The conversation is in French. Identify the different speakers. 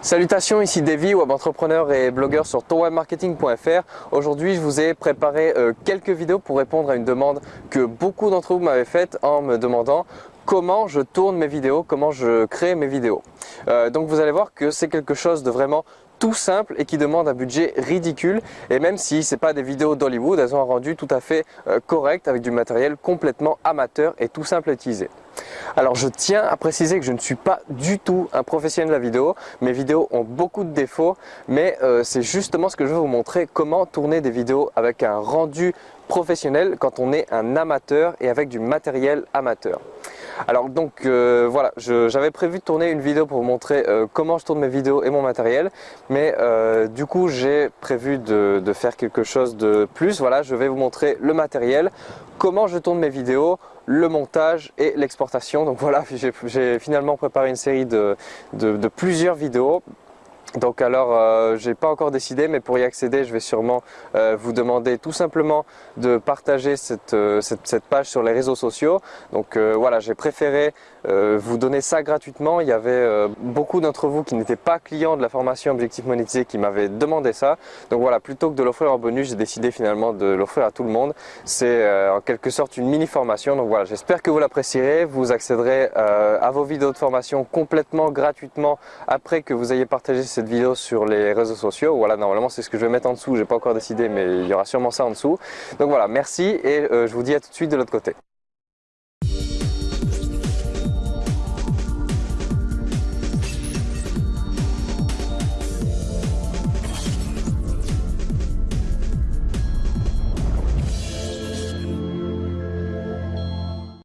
Speaker 1: Salutations, ici Davy, web entrepreneur et blogueur sur tonwebmarketing.fr. Aujourd'hui, je vous ai préparé euh, quelques vidéos pour répondre à une demande que beaucoup d'entre vous m'avaient faite en me demandant comment je tourne mes vidéos, comment je crée mes vidéos. Euh, donc vous allez voir que c'est quelque chose de vraiment tout simple et qui demande un budget ridicule et même si ce n'est pas des vidéos d'Hollywood, elles ont un rendu tout à fait euh, correct avec du matériel complètement amateur et tout simple à utiliser. Alors je tiens à préciser que je ne suis pas du tout un professionnel de la vidéo, mes vidéos ont beaucoup de défauts mais euh, c'est justement ce que je veux vous montrer, comment tourner des vidéos avec un rendu professionnel quand on est un amateur et avec du matériel amateur. Alors donc euh, voilà, j'avais prévu de tourner une vidéo pour vous montrer euh, comment je tourne mes vidéos et mon matériel, mais euh, du coup j'ai prévu de, faire quelque chose de plus. Voilà, je vais vous montrer le matériel, comment je tourne mes vidéos, le montage et l'exportation. Donc voilà, j'ai finalement préparé une série de plusieurs vidéos donc alors, euh, j'ai pas encore décidé, mais pour y accéder, je vais sûrement euh, vous demander tout simplement de partager cette, euh, page sur les réseaux sociaux. Donc voilà, j'ai préféré vous donner ça gratuitement. Il y avait beaucoup d'entre vous qui n'étaient pas clients de la formation Objectif Monétisé qui m'avaient demandé ça. Donc voilà, plutôt que de l'offrir en bonus, j'ai décidé finalement de l'offrir à tout le monde. C'est en quelque sorte une mini formation. Donc voilà, j'espère que vous l'apprécierez. Vous accéderez à vos vidéos de formation complètement gratuitement après que vous ayez partagé cette cette vidéo sur les réseaux sociaux. Voilà, normalement c'est ce que je vais mettre en dessous, j'ai pas encore décidé mais il y aura sûrement ça en dessous. Donc voilà, merci et euh, je vous dis à tout de suite de l'autre côté.